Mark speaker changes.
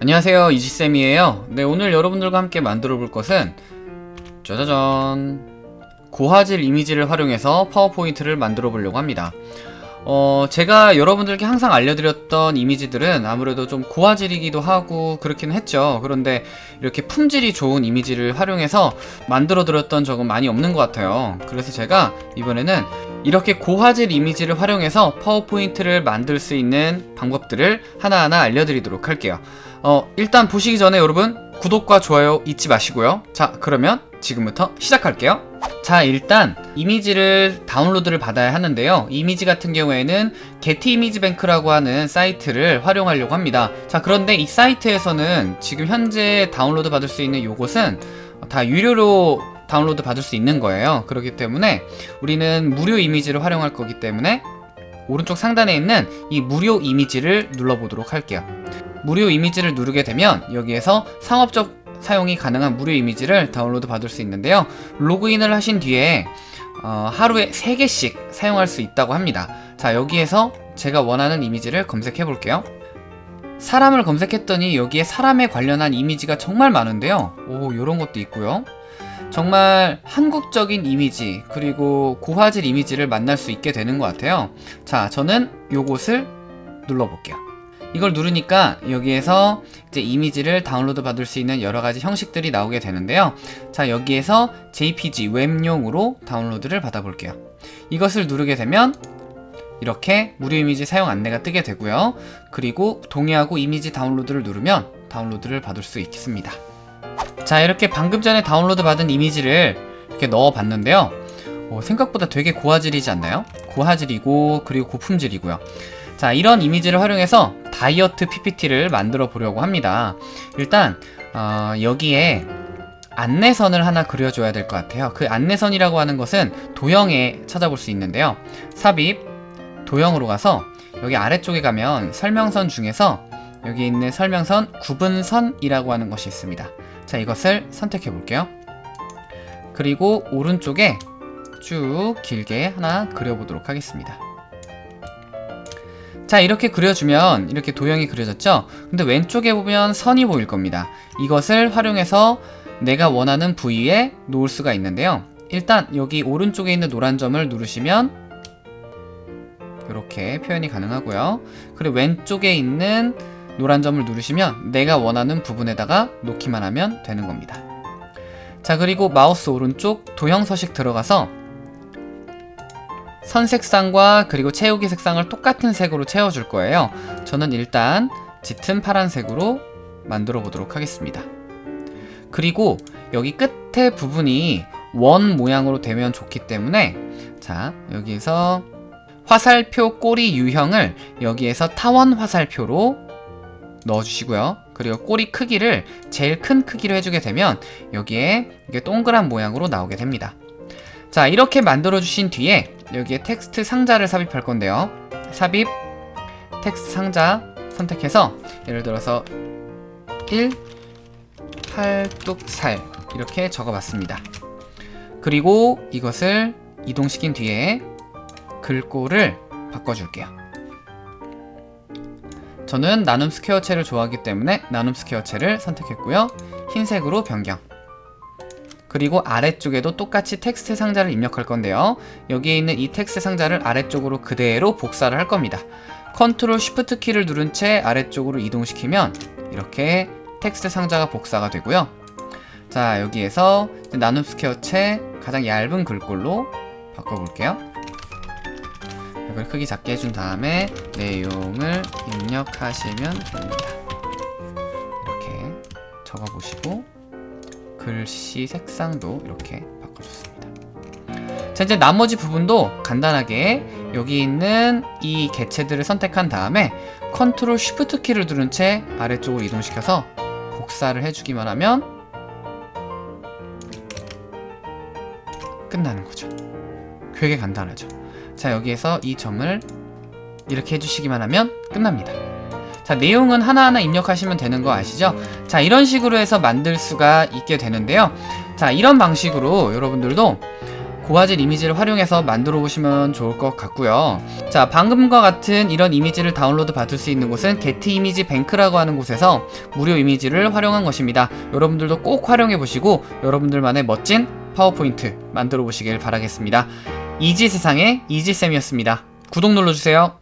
Speaker 1: 안녕하세요 이지쌤이에요. 네 오늘 여러분들과 함께 만들어 볼 것은 짜자잔. 고화질 이미지를 활용해서 파워포인트를 만들어 보려고 합니다. 어 제가 여러분들께 항상 알려드렸던 이미지들은 아무래도 좀 고화질이기도 하고 그렇긴 했죠. 그런데 이렇게 품질이 좋은 이미지를 활용해서 만들어 드렸던 적은 많이 없는 것 같아요. 그래서 제가 이번에는 이렇게 고화질 이미지를 활용해서 파워포인트를 만들 수 있는 방법들을 하나하나 알려드리도록 할게요. 어, 일단 보시기 전에 여러분 구독과 좋아요 잊지 마시고요. 자 그러면 지금부터 시작할게요. 자 일단 이미지를 다운로드를 받아야 하는데요. 이미지 같은 경우에는 게티 이미지 뱅크라고 하는 사이트를 활용하려고 합니다. 자 그런데 이 사이트에서는 지금 현재 다운로드 받을 수 있는 요것은 다 유료로 다운로드 받을 수 있는 거예요. 그렇기 때문에 우리는 무료 이미지를 활용할 거기 때문에 오른쪽 상단에 있는 이 무료 이미지를 눌러보도록 할게요. 무료 이미지를 누르게 되면 여기에서 상업적 사용이 가능한 무료 이미지를 다운로드 받을 수 있는데요. 로그인을 하신 뒤에 어, 하루에 3개씩 사용할 수 있다고 합니다. 자 여기에서 제가 원하는 이미지를 검색해 볼게요. 사람을 검색했더니 여기에 사람에 관련한 이미지가 정말 많은데요. 오 요런 것도 있고요 정말 한국적인 이미지 그리고 고화질 이미지를 만날 수 있게 되는 것 같아요. 자 저는 요것을 눌러볼게요. 이걸 누르니까 여기에서 이제 이미지를 다운로드 받을 수 있는 여러 가지 형식들이 나오게 되는데요. 자 여기에서 JPG 웹용으로 다운로드를 받아 볼게요. 이것을 누르게 되면 이렇게 무료 이미지 사용 안내가 뜨게 되고요. 그리고 동의하고 이미지 다운로드를 누르면 다운로드를 받을 수 있습니다 자 이렇게 방금 전에 다운로드 받은 이미지를 이렇게 넣어 봤는데요. 어, 생각보다 되게 고화질이지 않나요? 고화질이고 그리고 고품질이고요. 자 이런 이미지를 활용해서 다이어트 PPT를 만들어 보려고 합니다. 일단 어, 여기에 안내선을 하나 그려줘야 될 것 같아요. 그 안내선이라고 하는 것은 도형에 찾아볼 수 있는데요. 삽입 도형으로 가서 여기 아래쪽에 가면 설명선 중에서 여기 있는 설명선 구분선이라고 하는 것이 있습니다 자 이것을 선택해 볼게요. 그리고 오른쪽에 쭉 길게 하나 그려보도록 하겠습니다. 자 이렇게 그려주면 이렇게 도형이 그려졌죠? 근데 왼쪽에 보면 선이 보일 겁니다. 이것을 활용해서 내가 원하는 부위에 놓을 수가 있는데요. 일단 여기 오른쪽에 있는 노란 점을 누르시면 이렇게 표현이 가능하고요. 그리고 왼쪽에 있는 노란 점을 누르시면 내가 원하는 부분에다가 놓기만 하면 되는 겁니다. 자 그리고 마우스 오른쪽 도형 서식 들어가서 선 색상과 그리고 채우기 색상을 똑같은 색으로 채워줄 거예요. 저는 일단 짙은 파란색으로 만들어 보도록 하겠습니다. 그리고 여기 끝에 부분이 원 모양으로 되면 좋기 때문에 자 여기서 화살표 꼬리 유형을 여기에서 타원 화살표로 넣어주시고요. 그리고 꼬리 크기를 제일 큰 크기로 해주게 되면 여기에 이게 동그란 모양으로 나오게 됩니다. 자 이렇게 만들어 주신 뒤에 여기에 텍스트 상자를 삽입할 건데요. 삽입 텍스트 상자 선택해서 예를 들어서 1 팔뚝살 이렇게 적어봤습니다. 그리고 이것을 이동시킨 뒤에 글꼴을 바꿔줄게요 저는 나눔 스퀘어체를 좋아하기 때문에 나눔 스퀘어체를 선택했고요. 흰색으로 변경. 그리고 아래쪽에도 똑같이 텍스트 상자를 입력할 건데요. 여기에 있는 이 텍스트 상자를 아래쪽으로 그대로 복사를 할 겁니다. 컨트롤 쉬프트 키를 누른 채 아래쪽으로 이동시키면 이렇게 텍스트 상자가 복사가 되고요. 자 여기에서 나눔 스퀘어체 가장 얇은 글꼴로 바꿔볼게요 이걸 크기 작게 해준 다음에 내용을 입력하시면 됩니다. 이렇게 적어보시고 글씨 색상도 이렇게 바꿔줬습니다. 자 이제 나머지 부분도 간단하게 여기 있는 이 개체들을 선택한 다음에 컨트롤 쉬프트 키를 누른 채 아래쪽으로 이동시켜서 복사를 해주기만 하면 끝나는 거죠. 되게 간단하죠 자 여기에서 이 점을 이렇게 해주시기만 하면 끝납니다 자 내용은 하나하나 입력하시면 되는 거 아시죠? 자 이런 식으로 해서 만들 수가 있게 되는데요 자 이런 방식으로 여러분들도 고화질 이미지를 활용해서 만들어 보시면 좋을 것 같고요. 자, 방금과 같은 이런 이미지를 다운로드 받을 수 있는 곳은 게티 이미지 뱅크라고 하는 곳에서 무료 이미지를 활용한 것입니다. 여러분들도 꼭 활용해 보시고 여러분들만의 멋진 파워포인트 만들어 보시길 바라겠습니다. 이지 세상의 이지쌤이었습니다. 구독 눌러주세요.